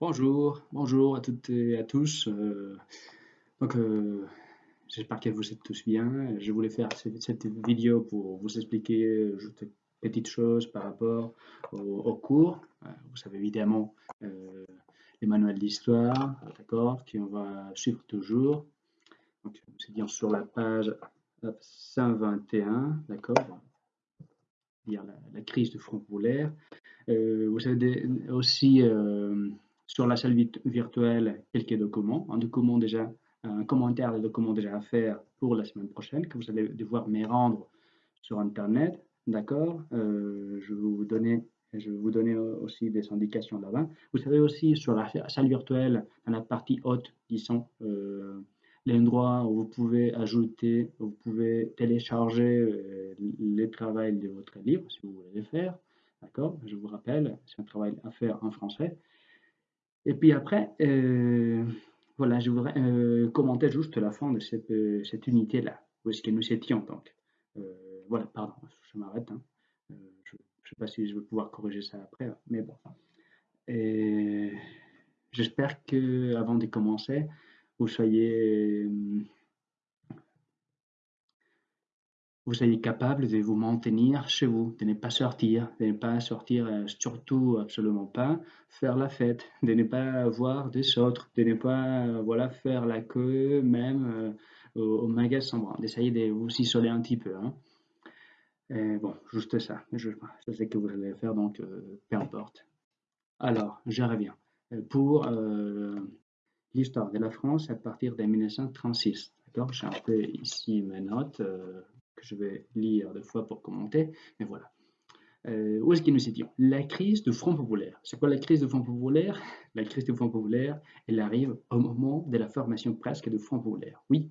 Bonjour, bonjour à toutes et à tous. Euh, donc, euh, j'espère que vous êtes tous bien. Je voulais faire cette, vidéo pour vous expliquer juste une petite chose par rapport au, cours. Euh, vous savez évidemment les manuels d'histoire, d'accord, qu'on va suivre toujours. Donc, c'est bien sur la page 121, d'accord, dire la, crise du front polaire. vous savez aussi sur la salle virtuelle quelques documents. Un document déjà, un commentaire de documents déjà à faire pour la semaine prochaine que vous allez devoir me rendre sur Internet. D'accord euh, Je vais vous donner je vous donner aussi des indications là-bas. Vous savez aussi sur la salle virtuelle, dans la partie haute, disons, euh, l'endroit où vous pouvez ajouter, vous pouvez télécharger euh, les travaux de votre livre, si vous voulez le faire. D'accord Je vous rappelle, c'est un travail à faire en français. Et puis après, euh, voilà, je voudrais euh, commenter juste la fin de cette, euh, cette unité-là, où est-ce que nous étions donc. voilà, pardon, je m'arrête. Hein. je ne sais pas si je vais pouvoir corriger ça après, mais bon. J'espère que avant de commencer, vous soyez vous soyez capable de vous maintenir chez vous, de ne pas sortir, de ne pas sortir, euh, surtout absolument pas faire la fête, de ne pas voir des autres, de ne pas euh, voilà, faire la queue même euh, au, magasin, d'essayer de vous isoler un petit peu. Hein. bon, juste ça, je, sais que vous allez le faire, donc peu importe. Alors, je reviens. Pour l'histoire de la France à partir de 1936, d'accord J'ai un peu ici mes notes que je vais lire deux fois pour commenter, mais voilà. Euh, où est-ce que nous étions La crise du Front populaire. C'est quoi la crise du Front populaire? La crise du Front populaire, elle arrive au moment de la formation presque du Front populaire. Oui,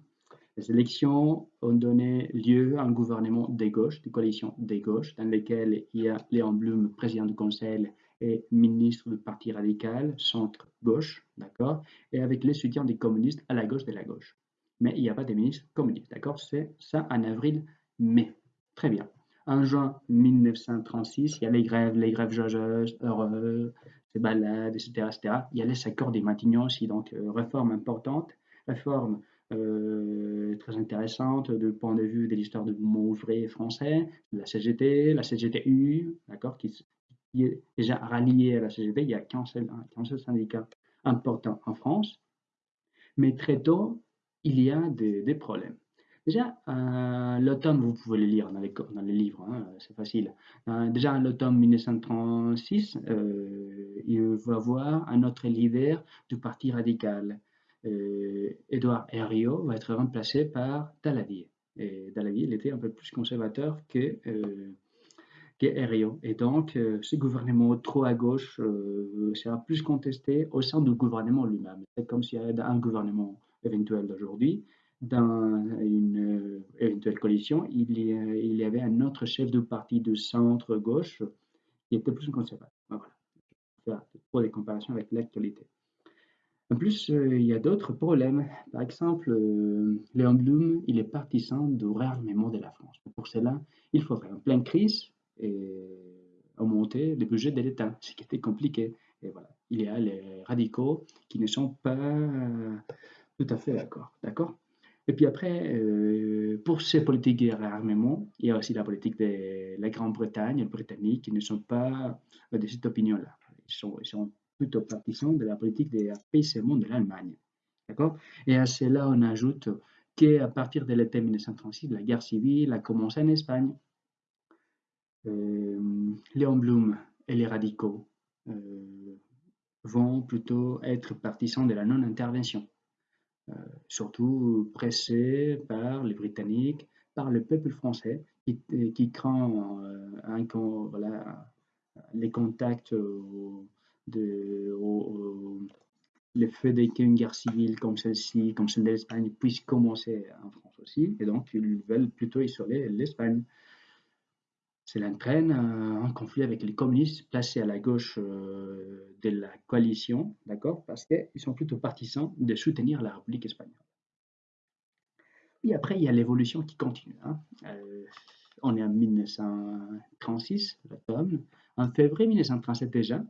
les élections ont donné lieu à un gouvernement des gauches, de coalition des gauches, dans lequel il y a Léon Blum, président du Conseil et ministre du Parti radical, centre-gauche, d'accord, et avec les soutiens des communistes à la gauche de la gauche. Mais il n'y a pas de ministre communiste, d'accord? C'est ça en avril mais, très bien. En juin 1936, il y a les grèves, les grèves joyeuses, heureuses, les balades, etc., etc. Il y a les accords des Matignon aussi, donc euh, réforme importante, réforme euh, très intéressante du point de vue de l'histoire du mouvement ouvrier français, la CGT, la CGTU, d'accord, qui, est déjà rallié à la CGT. Il y a qu'un seul, syndicat important en France. Mais très tôt, il y a des problèmes. Déjà, euh, l'automne, vous pouvez le lire dans les, livres, hein, c'est facile. Euh, déjà, l'automne 1936, euh, il va y avoir un autre leader du Parti radical. Édouard Herriot va être remplacé par Daladier. Et Daladier, il était un peu plus conservateur que, que Herriot. Et donc, ce gouvernement trop à gauche sera plus contesté au sein du gouvernement lui-même. C'est comme s'il y avait un gouvernement éventuel d'aujourd'hui dans une euh, éventuelle coalition, il y, il y, avait un autre chef de parti de centre-gauche qui était plus conservateur. Voilà. Pour des comparaisons avec l'actualité. En plus, euh, il y a d'autres problèmes. Par exemple, euh, Léon Blum, il est partisan du réarmement de la France. Pour cela, il faudrait en pleine crise augmenter le budget de l'État, ce qui était compliqué. Et voilà, il y a les radicaux qui ne sont pas tout à fait d'accord. D'accord et puis après, euh, pour ces politiques de réarmement, il y a aussi la politique de la Grande-Bretagne, les Britanniques, qui ne sont pas de cette opinion-là. Ils sont, plutôt partisans de la politique de de l'Allemagne. D'accord? Et à cela, on ajoute qu'à partir de l'été 1936, la guerre civile a commencé en Espagne. Euh, Léon Blum et les radicaux euh, vont plutôt être partisans de la non-intervention. Euh, surtout pressé par les Britanniques, par le peuple français qui, qui craint euh, les contacts de, le fait qu'une guerre civile comme celle-ci, comme celle de l'Espagne, puisse commencer en France aussi, et donc ils veulent plutôt isoler l'Espagne. Cela entraîne un conflit avec les communistes placés à la gauche euh, de la coalition, d'accord, parce qu'ils sont plutôt partisans de soutenir la République espagnole. Et après, il y a l'évolution qui continue. Hein. Euh, on est en 1936, l'automne. En février 1937 déjà,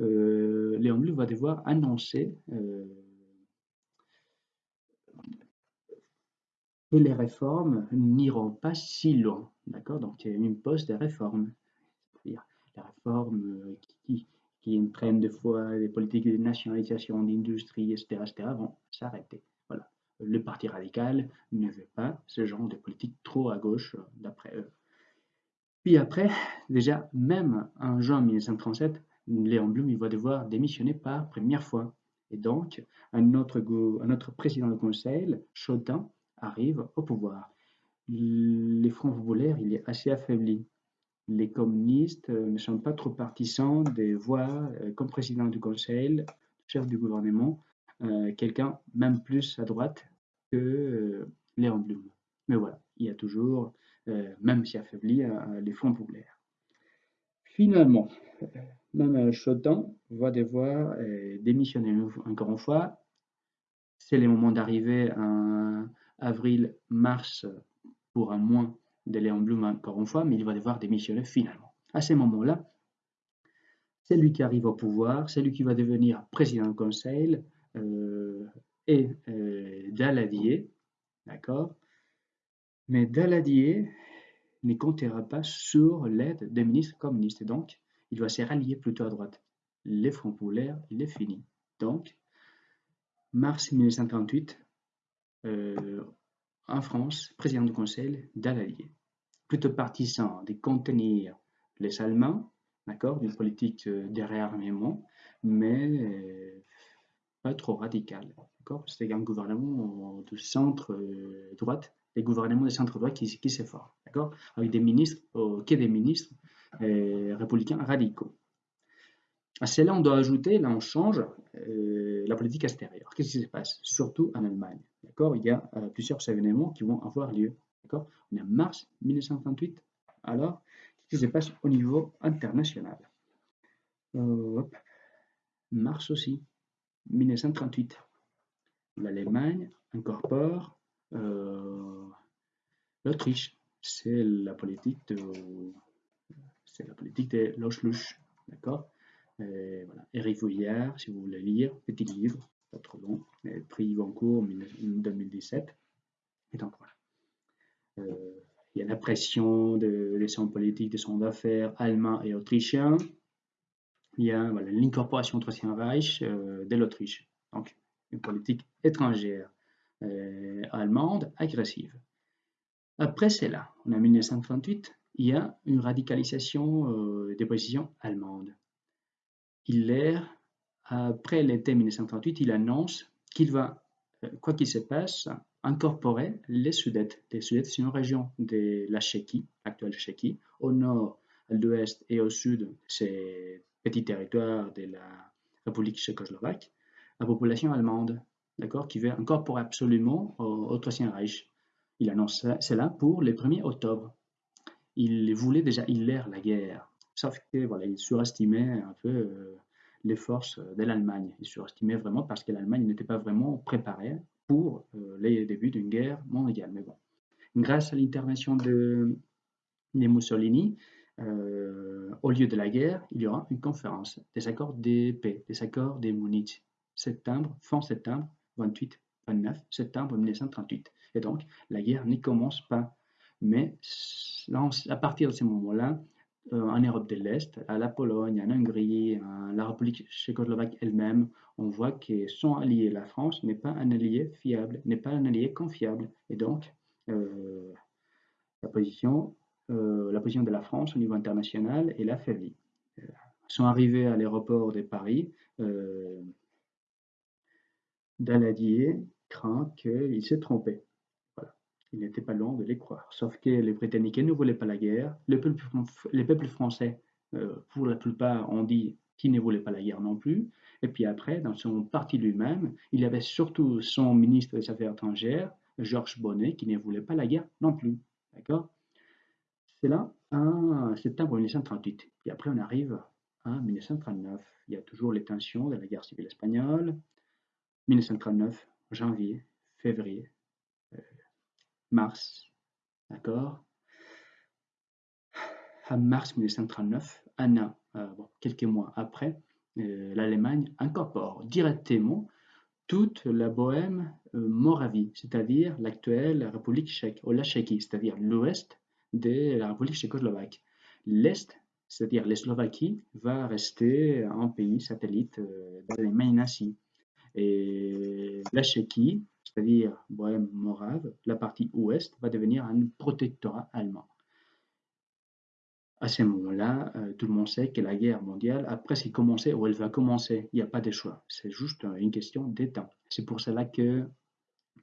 euh, Léon Blum va devoir annoncer euh, que les réformes n'iront pas si loin. D'accord Donc, il impose des réformes. C'est-à-dire les réformes euh, qui, qui entraînent des fois des politiques de nationalisation d'industrie, etc., etc., vont s'arrêter. Voilà. Le Parti radical ne veut pas ce genre de politique trop à gauche, d'après eux. Puis après, déjà, même en juin 1937, Léon Blum il va devoir démissionner par première fois. Et donc, un autre, un autre président du conseil, Chotin, arrive au pouvoir. Les Front populaires, il est assez affaibli. Les communistes euh, ne sont pas trop partisans de voir euh, comme président du conseil, chef du gouvernement, euh, quelqu'un même plus à droite que Léon Blum. Mais voilà, il y a toujours, même si affaibli, les Front populaires. Finalement, même Chotin va devoir démissionner encore une fois. C'est le moment d'arriver à avril-mars pour un mois de Léon Blum encore une fois, mais il va devoir démissionner finalement. À ce moment-là, c'est lui qui arrive au pouvoir, c'est lui qui va devenir président du conseil euh, et euh, Daladier, d'accord? Mais Daladier ne comptera pas sur l'aide des ministres communistes, donc il va se rallier plutôt à droite. Les Front populaires, il est fini. Donc, mars 1938, euh, en France, président du Conseil d'Allier. Plutôt partisan de contenir les Allemands, d'accord, d'une politique de réarmement, mais euh, pas trop radical, d'accord. C'est un gouvernement de centre-droite, euh, des gouvernements de centre-droite qui, qui s'efforcent, d'accord, avec des ministres, qui des ministres républicains radicaux. À cela, on doit ajouter, là on change, euh, la politique extérieure. Qu'est-ce qui se passe? Surtout en Allemagne. D'accord? Il y a euh, plusieurs événements qui vont avoir lieu. D'accord? On est en mars 1938. Alors, qu'est-ce qui se passe au niveau international? Euh, Mars aussi, 1938. L'Allemagne incorpore l'Autriche. C'est la politique de c'est la politique de. D'accord? Euh, voilà. Eric Vouillard, si vous voulez lire, petit livre, pas trop long, prix Goncourt en 2017. Et donc voilà. Euh, il y a la pression de, des hommes politiques, des hommes d'affaires allemands et autrichiens. Il y a voilà, l'incorporation au Troisième Reich euh, de l'Autriche. Donc, une politique étrangère allemande agressive. Après cela, en 1938, il y a une radicalisation des positions allemandes. Hitler, après l'été 1938, il annonce qu'il va, euh, quoi qu'il se passe, incorporer les Sudètes. Les Sudètes, c'est une région de la Tchéquie, actuelle Tchéquie. Au nord, à l'ouest et au sud, c'est petit territoire de la République tchécoslovaque, la population allemande, d'accord, qui veut incorporer absolument au, Troisième Reich. Il annonce cela pour le 1er octobre. Il voulait déjà Hitler la guerre. Sauf voilà, il surestimait un peu les forces de l'Allemagne. Il surestimait vraiment parce que l'Allemagne n'était pas vraiment préparée pour euh, les débuts d'une guerre mondiale. Mais bon, grâce à l'intervention de, Mussolini, au lieu de la guerre, il y aura une conférence des accords de paix, des accords de Munich, septembre, fin septembre, 28, 29 septembre 1938. Et donc, la guerre n'y commence pas. Mais à partir de ce moment-là, en Europe de l'Est, à la Pologne, en Hongrie, à la République tchécoslovaque elle-même, on voit que son allié, la France, n'est pas un allié fiable, n'est pas un allié confiable. Et donc, euh, la, position, euh, la position de la France au niveau international est affaiblie. Ils sont arrivés à l'aéroport de Paris, Daladier craint qu'il s'est trompé. Il n'était pas loin de les croire. Sauf que les Britanniques ne voulaient pas la guerre. Les peuples, français, euh, pour la plupart, ont dit qu'ils ne voulaient pas la guerre non plus. Et puis après, dans son parti lui-même, il y avait surtout son ministre des Affaires étrangères, Georges Bonnet, qui ne voulait pas la guerre non plus. D'accord? C'est là, en septembre 1938. Et après, on arrive en 1939. Il y a toujours les tensions de la guerre civile espagnole. 1939, janvier, février, mars, d'accord? À mars 1939, un euh, quelques mois après, l'Allemagne incorpore directement toute la Bohème Moravie, c'est-à-dire l'actuelle République tchèque, ou la Tchéquie, c'est-à-dire l'ouest de la République tchécoslovaque. L'est, c'est-à-dire la Slovaquie, va rester un pays satellite d'Allemagne nazie. Et la Tchéquie, c'est-à-dire Bohème morave, la partie ouest, va devenir un protectorat allemand. À ce moment-là, euh, tout le monde sait que la guerre mondiale, après c'est commencé ou elle va commencer, il n'y a pas de choix. C'est juste une question d'état. C'est pour cela que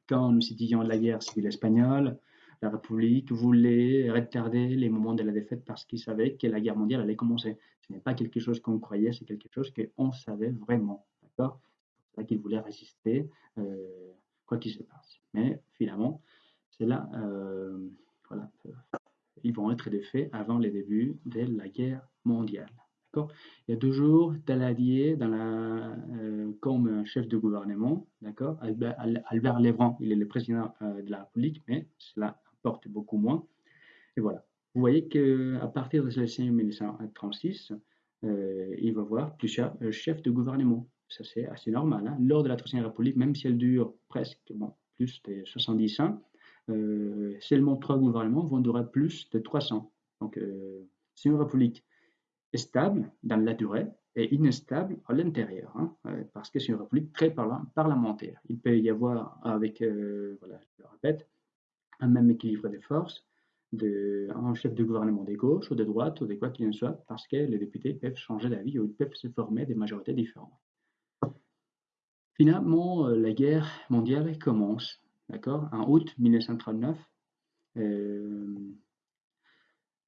quand nous étudions la guerre civile espagnole, la République voulait retarder les moments de la défaite parce qu'ils savaient que la guerre mondiale allait commencer. Ce n'est pas quelque chose qu'on croyait, c'est quelque chose qu'on savait vraiment. C'est pour ça qu'ils voulaient résister, euh, quoi qu'il se passe. Mais finalement, c'est euh, voilà, ils vont être des faits avant les débuts de la guerre mondiale. Il y a toujours Daladier dans euh, comme chef de gouvernement, d'accord? Albert, Albert il est le président euh, de la République, mais cela importe beaucoup moins. Et voilà. Vous voyez qu'à partir de 1936, euh, il va y avoir plusieurs chefs de gouvernement. Ça, c'est assez normal. Hein. Lors de la Troisième République, même si elle dure presque plus de 70 ans, euh, seulement trois gouvernements vont durer plus de 300. Donc, euh, c'est une république stable dans la durée et inestable à l'intérieur, hein, euh, parce que c'est une république très parlementaire. Il peut y avoir, avec, voilà, je le répète, un même équilibre des forces, un chef de gouvernement de gauche ou de droite ou de quoi qu'il en soit, parce que les députés peuvent changer d'avis ou ils peuvent se former des majorités différentes. Finalement, la guerre mondiale commence D'accord En août 1939, euh,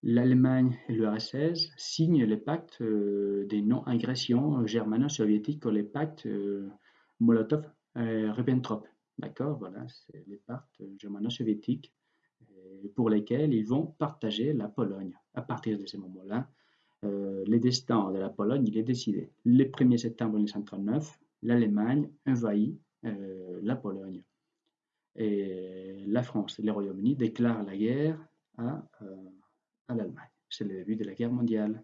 l'Allemagne et l'URSS signent le pacte euh, des non-agressions germano-soviétiques, le pacte euh, Molotov-Ribbentrop. D'accord Voilà, c'est les pactes germano-soviétiques pour lesquels ils vont partager la Pologne. À partir de ce moment-là, le destin de la Pologne il est décidé. Le 1er septembre 1939, l'Allemagne envahit la Pologne et la France et le Royaume-Uni déclarent la guerre à, euh, à l'Allemagne. C'est le début de la guerre mondiale.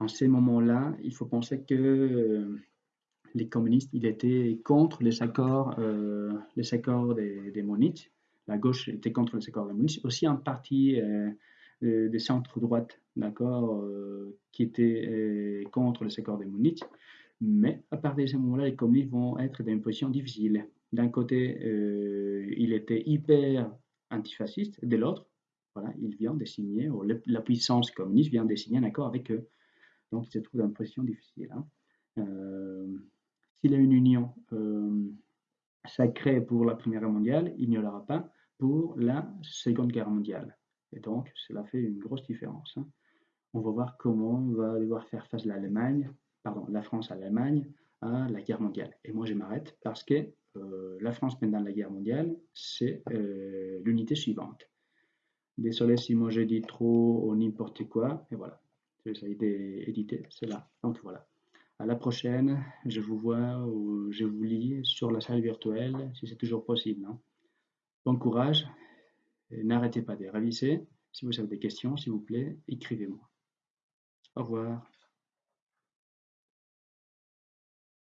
En ces moments-là, il faut penser que euh, les communistes ils étaient contre les accords, euh, les accords des, des Munich. La gauche était contre les accords de Munich. Aussi un parti des centres-droite, d'accord, qui était contre les accords de Munich. Mais à partir de ce moment-là, les communistes vont être dans une position difficile. D'un côté, euh, il était hyper antifasciste, de l'autre, voilà, il vient de signer, la puissance communiste vient de signer un accord avec eux. Donc il se trouve dans une position difficile. Hein. Euh, s'il y a une union euh, sacrée pour la Première Guerre mondiale, il n'y en aura pas pour la Seconde Guerre mondiale. Et donc, cela fait une grosse différence. Hein. On va voir comment on va devoir faire face l'Allemagne, pardon, la France à l'Allemagne à la guerre mondiale. Et moi, je m'arrête parce que euh, la France pendant la guerre mondiale, c'est euh, l'unité suivante. Désolé si moi j'ai dit trop ou n'importe quoi, et voilà, ça a été édité, c'est là. Donc voilà. À la prochaine, je vous vois ou je vous lis sur la salle virtuelle si c'est toujours possible. Hein. Bon courage, n'arrêtez pas de réviser. Si vous avez des questions, s'il vous plaît, écrivez-moi. Au revoir.